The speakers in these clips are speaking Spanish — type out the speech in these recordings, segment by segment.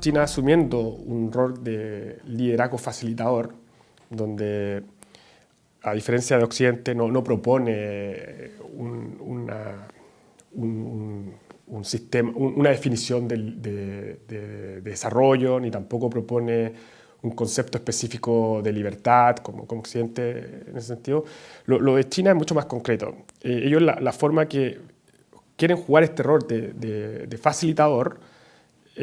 China asumiendo un rol de liderazgo facilitador, donde a diferencia de Occidente no, propone una, un, un, sistema, una definición de, de, de, desarrollo, ni tampoco propone un concepto específico de libertad, como, Occidente en ese sentido. Lo, lo de China es mucho más concreto. Eh, ellos la, la, forma que quieren jugar este rol de, facilitador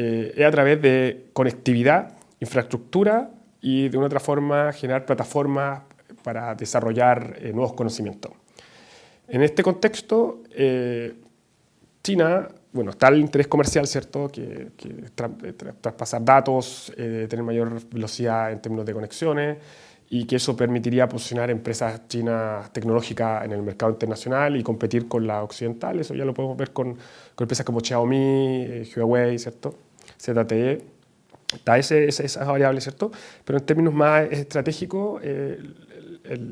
eh, es a través de conectividad, infraestructura y de una otra forma generar plataformas para desarrollar eh, nuevos conocimientos. En este contexto, eh, China, bueno, está el interés comercial, ¿cierto?, que, que tra traspasar datos, tener mayor velocidad en términos de conexiones, y que eso permitiría posicionar empresas chinas tecnológicas en el mercado internacional y competir con la occidental. Eso ya lo podemos ver con, con empresas como Xiaomi, eh, Huawei, ¿cierto? ZTE. Está ese, esa variable, ¿cierto? Pero en términos más estratégicos, eh,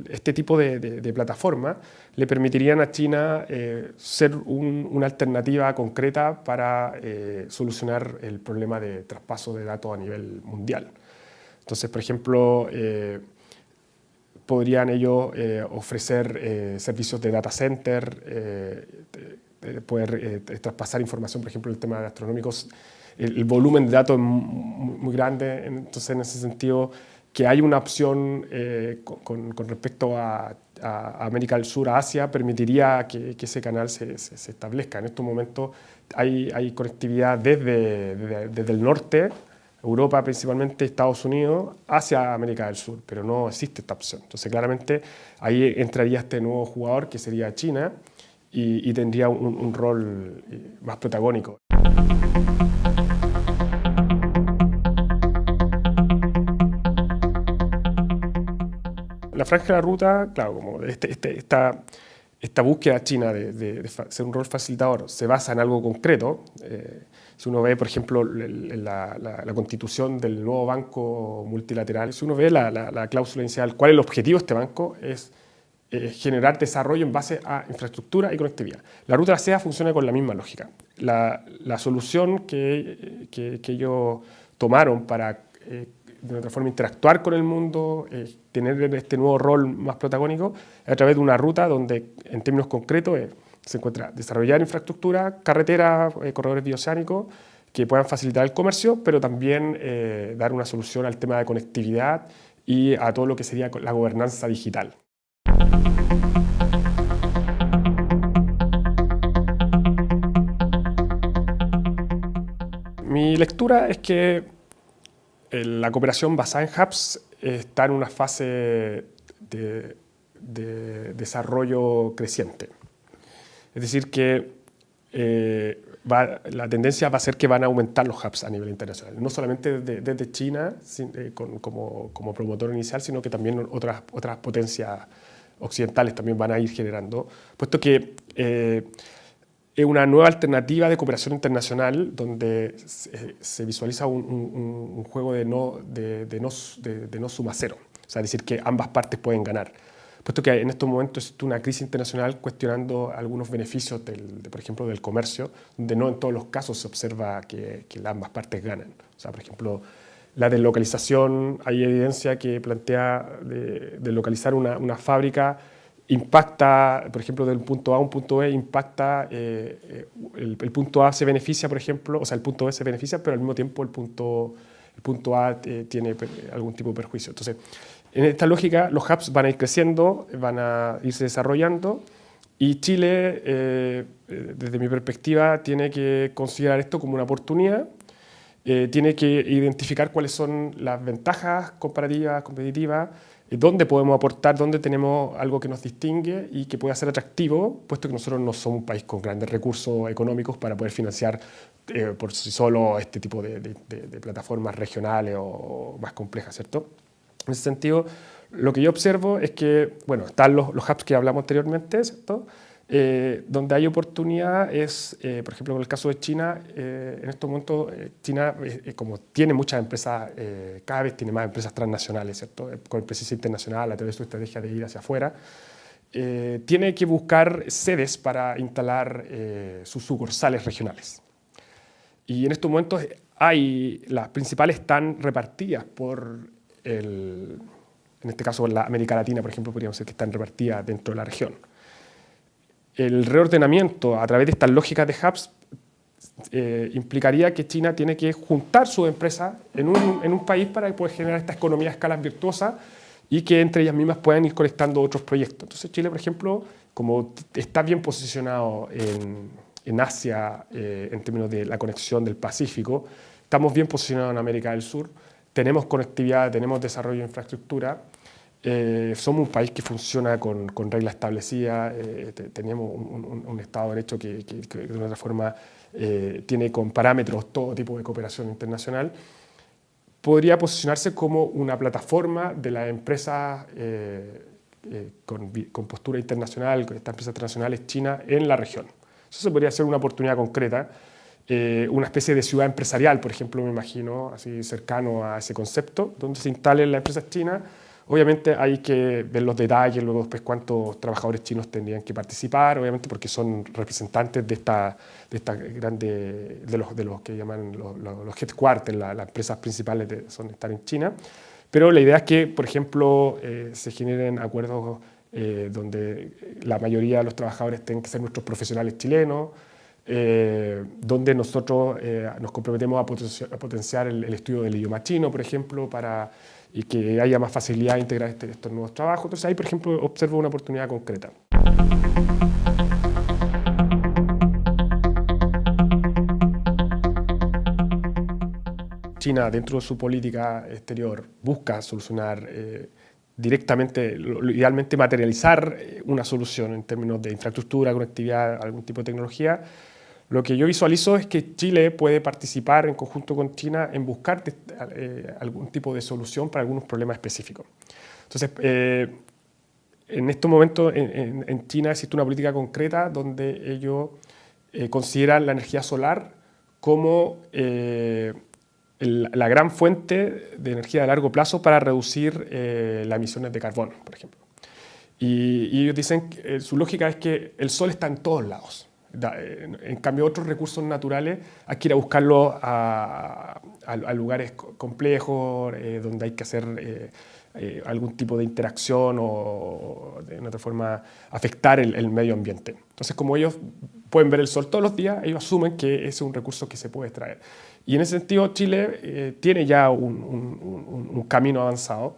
este tipo de, de, plataformas le permitirían a China eh, ser un, una alternativa concreta para eh, solucionar el problema de traspaso de datos a nivel mundial. Entonces, por ejemplo, eh, podrían ellos ofrecer servicios de data center, poder traspasar información, por ejemplo, el tema de astronómicos, el, el, volumen de datos es muy, grande, entonces en ese sentido que hay una opción con, con, respecto a, a, América del Sur, a Asia, permitiría que, que ese canal se, se, se, establezca. En estos momentos hay, hay conectividad desde, desde, desde el norte Europa, principalmente Estados Unidos, hacia América del Sur, pero no existe esta opción. Entonces, claramente, ahí entraría este nuevo jugador, que sería China, y, y tendría un, un, rol eh, más protagónico. Franja de la ruta, claro, como este, este, esta, esta búsqueda china de, ser un rol facilitador se basa en algo concreto. Eh, si uno ve, por ejemplo, la, constitución del nuevo banco multilateral, si uno ve la, la cláusula inicial, cuál es el objetivo de este banco, es eh, generar desarrollo en base a infraestructura y conectividad. La ruta de la seda funciona con la misma lógica. La, solución que, que, que, ellos tomaron para eh, de otra forma interactuar con el mundo, eh, tener este nuevo rol más protagónico, a través de una ruta donde, en términos concretos, se encuentra desarrollar infraestructura, carreteras, eh, corredores bioceánicos que puedan facilitar el comercio, pero también eh, dar una solución al tema de conectividad y a todo lo que sería la gobernanza digital. Mi lectura es que eh, la cooperación basada en hubs está en una fase de, de desarrollo creciente. Es decir, que eh, va, la tendencia va a ser que van a aumentar los hubs a nivel internacional, no solamente desde, desde China sin, eh, con, como, como, promotor inicial, sino que también otras, otras potencias occidentales también van a ir generando, puesto que eh, es una nueva alternativa de cooperación internacional donde se, visualiza un, juego de no, de, no, de, de suma cero, o decir que ambas partes pueden ganar puesto que en estos momentos existe una crisis internacional cuestionando algunos beneficios, del, de, por ejemplo, del comercio, donde no en todos los casos se observa que, que ambas partes ganan. O sea, por ejemplo, la deslocalización, hay evidencia que plantea de, deslocalizar una, una, fábrica impacta, por ejemplo, del punto A a un punto B, impacta, eh, eh, el, punto A se beneficia, por ejemplo, o sea, el punto B se beneficia, pero al mismo tiempo el punto, el punto A eh, tiene algún tipo de perjuicio. Entonces, en esta lógica, los hubs van a ir creciendo, van a irse desarrollando y Chile, desde mi perspectiva, tiene que considerar esto como una oportunidad, tiene que identificar cuáles son las ventajas comparativas, competitivas, dónde podemos aportar, dónde tenemos algo que nos distingue y que pueda ser atractivo, puesto que nosotros no somos un país con grandes recursos económicos para poder financiar eh, por sí solo este tipo de, de, de plataformas regionales o más complejas, ¿cierto? En ese sentido, lo que yo observo es que, bueno, están los, los hubs que hablamos anteriormente, ¿cierto? Eh, donde hay oportunidad es, eh, por ejemplo, en el caso de China, eh, en estos momentos China, eh, como tiene muchas empresas, eh, cada vez tiene más empresas transnacionales, ¿cierto? con presencia internacional a través de su estrategia de ir hacia afuera, tiene que buscar sedes para instalar sus sucursales regionales. Y en estos momentos hay, las principales están repartidas por el, en este caso la América Latina, por ejemplo, podríamos decir que están repartidas dentro de la región. El reordenamiento a través de estas lógicas de hubs eh, implicaría que China tiene que juntar sus empresas en un, país para poder generar esta economía a escala virtuosa y que entre ellas mismas puedan ir conectando otros proyectos. Entonces Chile, por ejemplo, como está bien posicionado en, en Asia eh, en términos de la conexión del Pacífico, estamos bien posicionados en América del Sur, tenemos conectividad, tenemos desarrollo de infraestructura, eh, somos un país que funciona con, con reglas establecidas, eh, tenemos un, un, Estado de Derecho que, que, que de una otra forma eh, tiene con parámetros todo tipo de cooperación internacional, podría posicionarse como una plataforma de las empresas eh, eh, con, con, postura internacional, con estas empresas internacionales chinas en la región. Eso se podría ser una oportunidad concreta, una especie de ciudad empresarial, por ejemplo, me imagino, así cercano a ese concepto, donde se instalen las empresas chinas Obviamente hay que ver los detalles, luego después cuántos trabajadores chinos tendrían que participar, obviamente porque son representantes de esta, de esta grande, de los, de los que llaman los, los headquarters, las empresas principales de, son estar en China. Pero la idea es que, por ejemplo, eh, se generen acuerdos eh, donde la mayoría de los trabajadores tengan que ser nuestros profesionales chilenos, eh, donde nosotros eh, nos comprometemos a potenciar el, el, estudio del idioma chino, por ejemplo, para y que haya más facilidad de integrar este, estos nuevos trabajos. Entonces ahí, por ejemplo, observo una oportunidad concreta. China, dentro de su política exterior, busca solucionar eh, directamente, idealmente materializar eh, una solución en términos de infraestructura, conectividad, algún tipo de tecnología, lo que yo visualizo es que Chile puede participar en conjunto con China en buscar eh, algún tipo de solución para algunos problemas específicos. Entonces, eh, en estos momentos en, en, China existe una política concreta donde ellos eh, consideran la energía solar como eh, el, la gran fuente de energía a largo plazo para reducir eh, las emisiones de carbono, por ejemplo. Y, y ellos dicen que su lógica es que el sol está en todos lados. En cambio, otros recursos naturales hay que ir a buscarlos a, a, a lugares complejos, eh, donde hay que hacer eh, eh, algún tipo de interacción o de otra forma afectar el, el, medio ambiente. Entonces, como ellos pueden ver el sol todos los días, ellos asumen que es un recurso que se puede extraer. Y en ese sentido, Chile eh, tiene ya un, un, un camino avanzado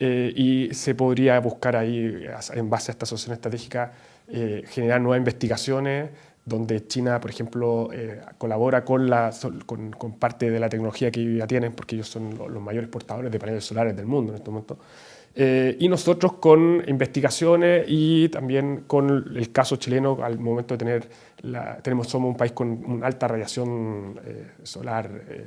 eh, y se podría buscar ahí, en base a esta asociación estratégica, generar nuevas investigaciones, donde China, por ejemplo, eh, colabora con, la, con, con, parte de la tecnología que ya tienen, porque ellos son los, los mayores portadores de paneles solares del mundo en este momento, eh, y nosotros con investigaciones y también con el caso chileno, al momento de tener, la, tenemos, somos un país con una alta radiación eh, solar, eh,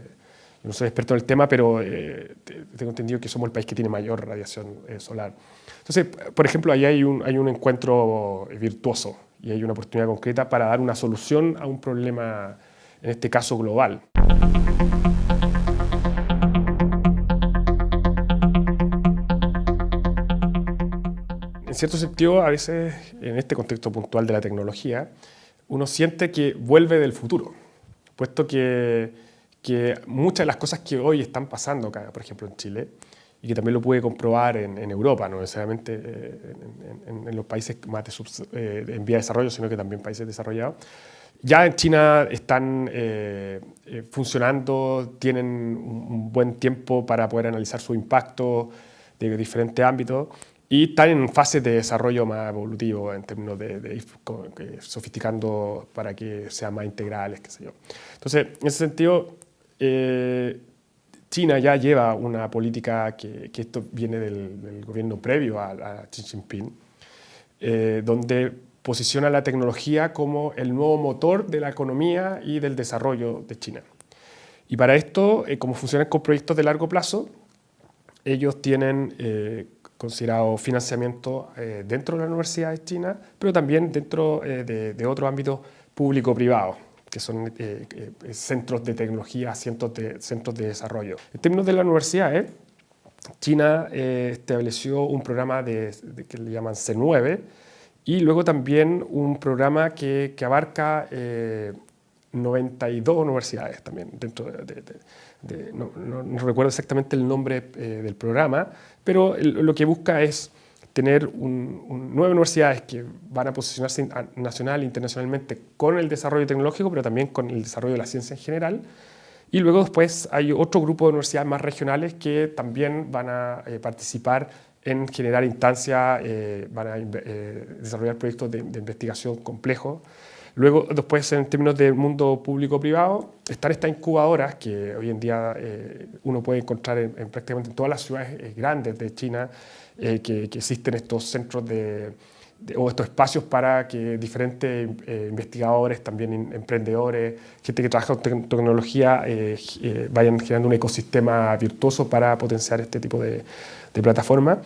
no soy experto en el tema, pero eh, tengo entendido que somos el país que tiene mayor radiación eh, solar. Entonces, por ejemplo, ahí hay un, hay un encuentro virtuoso y hay una oportunidad concreta para dar una solución a un problema, en este caso global. En cierto sentido, a veces, en este contexto puntual de la tecnología, uno siente que vuelve del futuro, puesto que, que muchas de las cosas que hoy están pasando por ejemplo en Chile, y que también lo puede comprobar en, en Europa, no necesariamente eh, en, en, en, los países más de eh, en vía de desarrollo, sino que también países desarrollados. Ya en China están eh, eh funcionando, tienen un, buen tiempo para poder analizar su impacto de diferentes ámbitos y están en fases de desarrollo más evolutivo en términos de, de, de sofisticando para que sean más integrales, qué sé yo. Entonces, en ese sentido, eh, China ya lleva una política que, esto viene del, gobierno previo a, Xi Jinping, eh, donde posiciona la tecnología como el nuevo motor de la economía y del desarrollo de China. Y para esto, eh, como funcionan con proyectos de largo plazo, ellos tienen eh, considerado financiamiento dentro de la Universidad de China, pero también dentro de, de otros ámbitos público-privados que son eh, eh, centros de tecnología, centros de, centros de desarrollo. En términos de la universidad, eh, China estableció un programa que le llaman C9 y luego también un programa que, abarca 92 universidades también de, no, recuerdo exactamente el nombre eh, del programa, pero lo que busca es tener nueve universidades que van a posicionarse nacional e internacionalmente con el desarrollo tecnológico, pero también con el desarrollo de la ciencia en general. Y luego después hay otro grupo de universidades más regionales que también van a eh, participar en generar instancias, eh, van a desarrollar proyectos de investigación complejos Luego, después, en términos del mundo público-privado, están estas incubadoras que hoy en día eh, uno puede encontrar en, prácticamente en todas las ciudades eh, grandes de China, eh, que, existen estos centros de, o estos espacios para que diferentes investigadores, también emprendedores, gente que trabaja con tecnología, vayan generando un ecosistema virtuoso para potenciar este tipo de, de plataformas.